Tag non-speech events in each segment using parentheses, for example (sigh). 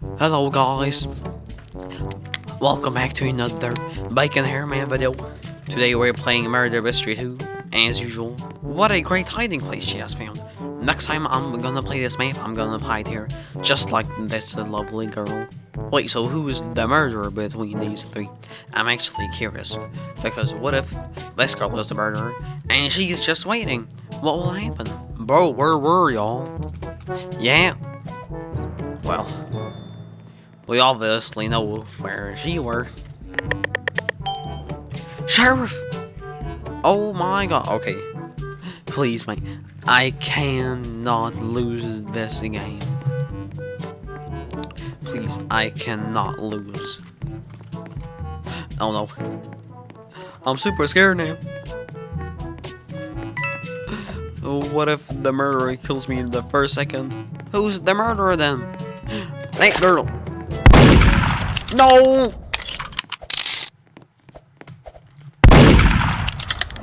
Hello guys, welcome back to another Bacon Hairman video. Today we're playing Murder Mystery 2, as usual. What a great hiding place she has found. Next time I'm gonna play this map, I'm gonna hide here, just like this lovely girl. Wait, so who's the murderer between these three? I'm actually curious, because what if this girl is the murderer, and she's just waiting? What will happen? Bro, where were y'all? Yeah. Well, we obviously know where she were. Sheriff! Oh my god, okay. Please, mate. I cannot lose this game. Please, I cannot lose. Oh no. I'm super scared now. What if the murderer kills me in the first second? Who's the murderer then? That girl. No!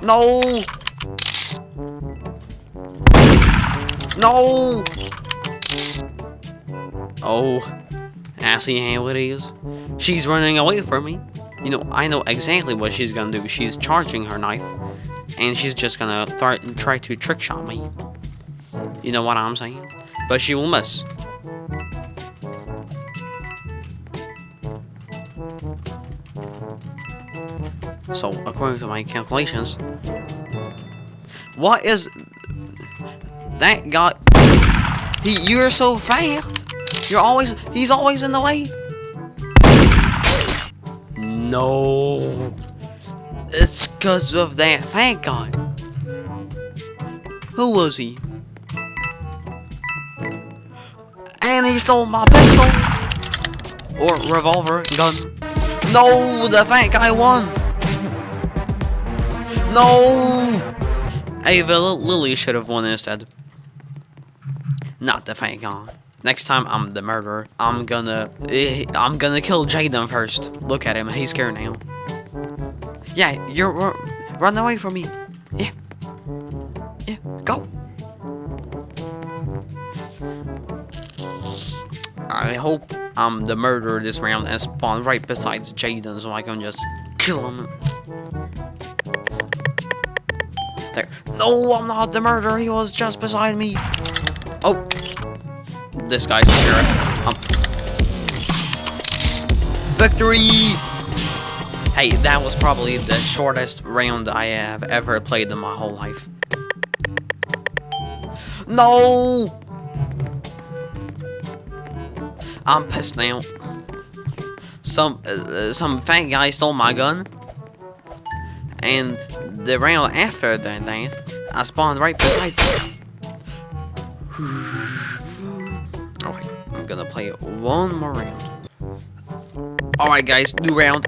No! No! Oh, I see how it is. She's running away from me. You know, I know exactly what she's gonna do. She's charging her knife, and she's just gonna try to trick shot me. You know what I'm saying? But she will miss. So, according to my calculations, what is that guy? He, you're so fast. You're always, he's always in the way. No, it's cause of that fat guy. Who was he? And he stole my pistol or revolver gun. No, the fat guy won. No! Ava Lily should have won instead. Not the fake guy. Next time I'm the murderer, I'm gonna eh, I'm gonna kill Jaden first. Look at him, he's scared now. Yeah, you're run away from me. Yeah. Yeah, go. I hope I'm the murderer this round and spawn right beside Jaden so I can just kill him. There. No, I'm not the murderer. He was just beside me. Oh. This guy's the sheriff. Um. Victory! Hey, that was probably the shortest round I have ever played in my whole life. No! I'm pissed now. Some uh, some fat guy stole my gun, and the round after that, I spawned right beside. okay, (sighs) I'm gonna play one more round. All right, guys, new round.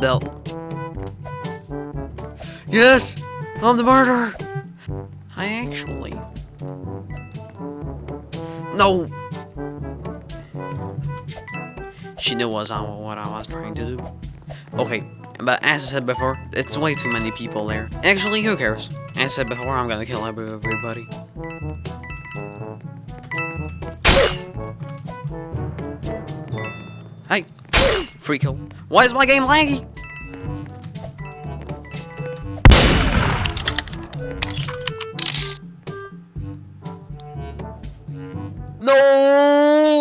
The yes, I'm the murderer. I actually no. She knew what I, what I was trying to do. Okay, but as I said before, it's way too many people there. Actually, who cares? As I said before, I'm gonna kill everybody. Hey! Free kill. Why is my game laggy? No!